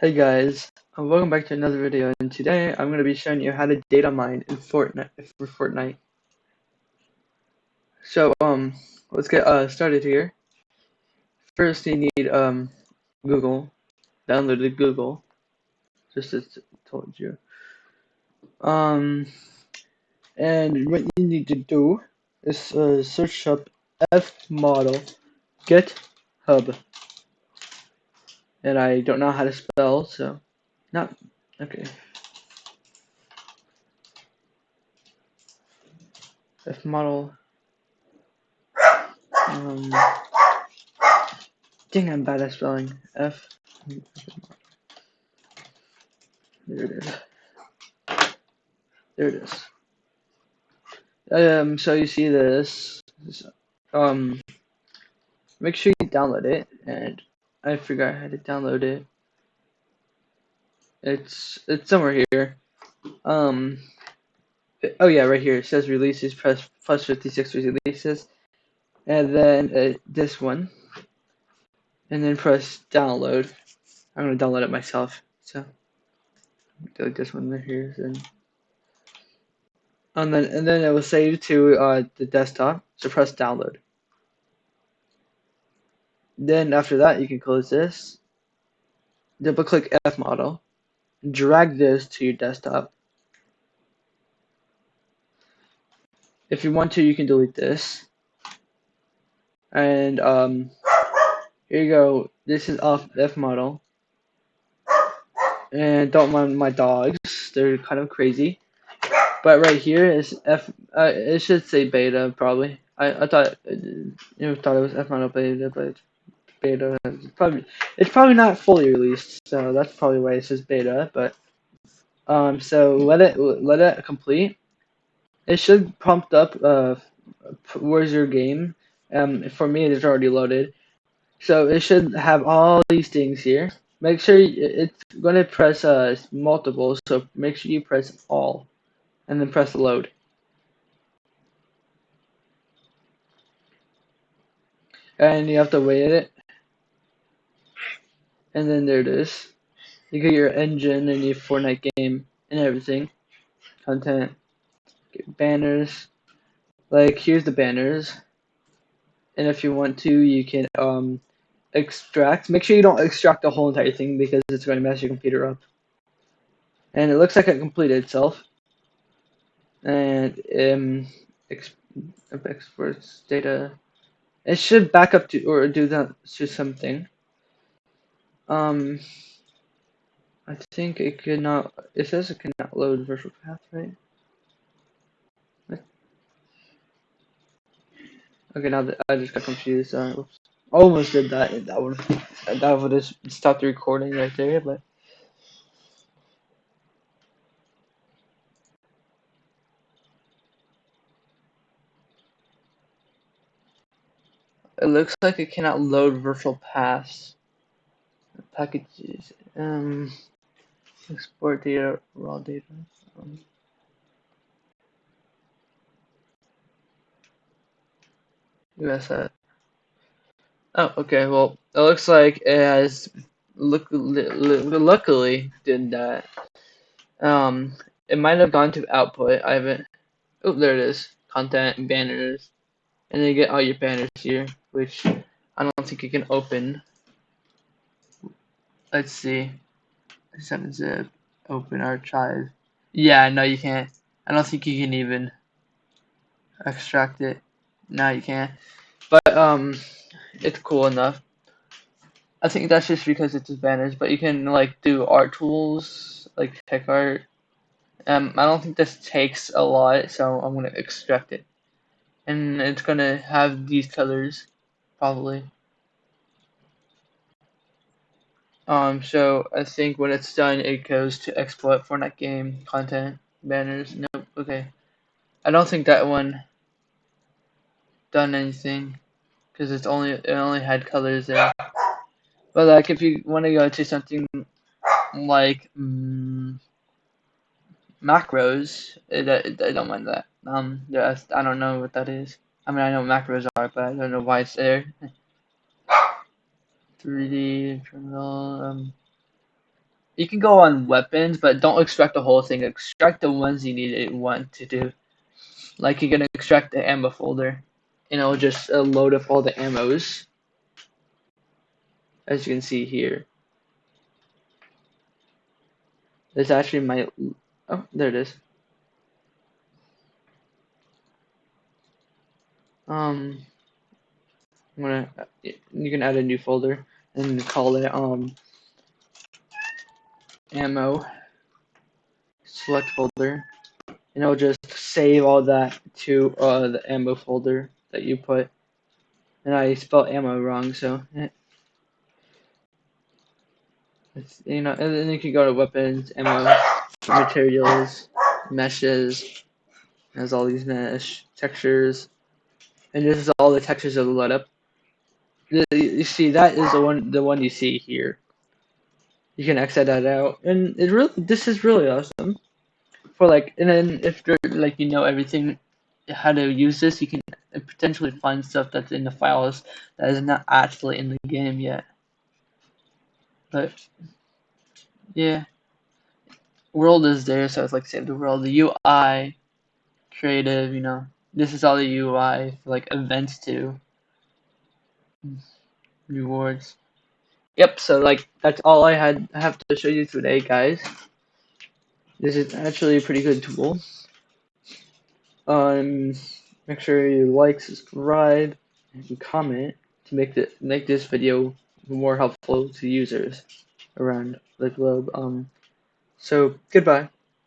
Hey guys, uh, welcome back to another video and today I'm going to be showing you how to data mine in Fortnite for Fortnite. So um let's get uh started here. First you need um Google, downloaded Google, just as I told you. Um and what you need to do is uh, search up fmodel GitHub. And I don't know how to spell so not okay. F model. Um, dang, I'm bad at spelling. F. There it is. There it is. Um, so you see this. Um, make sure you download it, and I forgot how to download it. It's it's somewhere here. Um, oh yeah, right here. It says releases press plus 56 releases, and then uh, this one, and then press download. I'm gonna download it myself. So delete this one right here, and and then and then it will save to uh, the desktop. So press download. Then after that, you can close this. Double click F model. Drag this to your desktop. If you want to, you can delete this. And um, here you go. This is off F model. And don't mind my dogs. They're kind of crazy. But right here is F. Uh, it should say beta probably. I I thought you know, thought it was F model beta, but beta. It's probably it's probably not fully released, so that's probably why it says beta. But um, so let it let it complete. It should prompt up. Uh, where's your game? Um, for me, it's already loaded. So it should have all these things here. Make sure it's going to press uh, multiple, so make sure you press all, and then press load. And you have to wait it. And then there it is. You get your engine and your Fortnite game and everything. Content. Banners. Like, here's the banners and if you want to, you can um, extract. Make sure you don't extract the whole entire thing because it's going to mess your computer up. And it looks like it completed itself. And um, exp exports data. It should back up to or do that to something. Um, I think it could not. It says it cannot load virtual path, right? Okay, now that I just got confused. Uh. Almost did that. That would that would have stopped the recording right there, but. It looks like it cannot load virtual paths. Packages. Um, export data, raw data. Um, USS. Oh, okay. Well, it looks like it has look luckily did that. Um, it might have gone to output. I haven't. Oh, there it is. Content banners, and then you get all your banners here, which I don't think you can open. Let's see. Zip. Open archive. Yeah, no, you can't. I don't think you can even extract it. No, you can't. But um, it's cool enough. I think that's just because it's banners, but you can like do art tools, like tech art. Um, I don't think this takes a lot, so I'm gonna extract it, and it's gonna have these colors, probably. Um, so I think when it's done, it goes to export Fortnite game content banners. Nope. Okay. I don't think that one done anything because it's only it only had colors there. But like if you want to go to something like mm, macros, it, it, I don't mind that. Um, I don't know what that is. I mean, I know macros are, but I don't know why it's there. 3D terminal. Um, you can go on weapons, but don't extract the whole thing. Extract the ones you need it want to do. Like you're gonna extract the ammo folder, and it'll just uh, load up all the ammos, as you can see here. This actually my oh there it is. Um, I'm gonna you can add a new folder and call it um ammo. Select folder. And it'll just save all that to uh, the ammo folder that you put. And I spelled ammo wrong so it's, you know and then you can go to weapons ammo materials meshes has all these mesh textures. And this is all the textures of the let up you see that is the one the one you see here. You can exit that out. And it really this is really awesome. For like and then if like you know everything how to use this you can potentially find stuff that's in the files that is not actually in the game yet. But yeah. World is there so it's like save the world. The UI creative you know. This is all the UI for like events too rewards Yep, so like that's all I had have to show you today, guys. This is actually a pretty good tool. Um, make sure you like, subscribe, and comment to make the make this video more helpful to users around the globe. Um, so goodbye.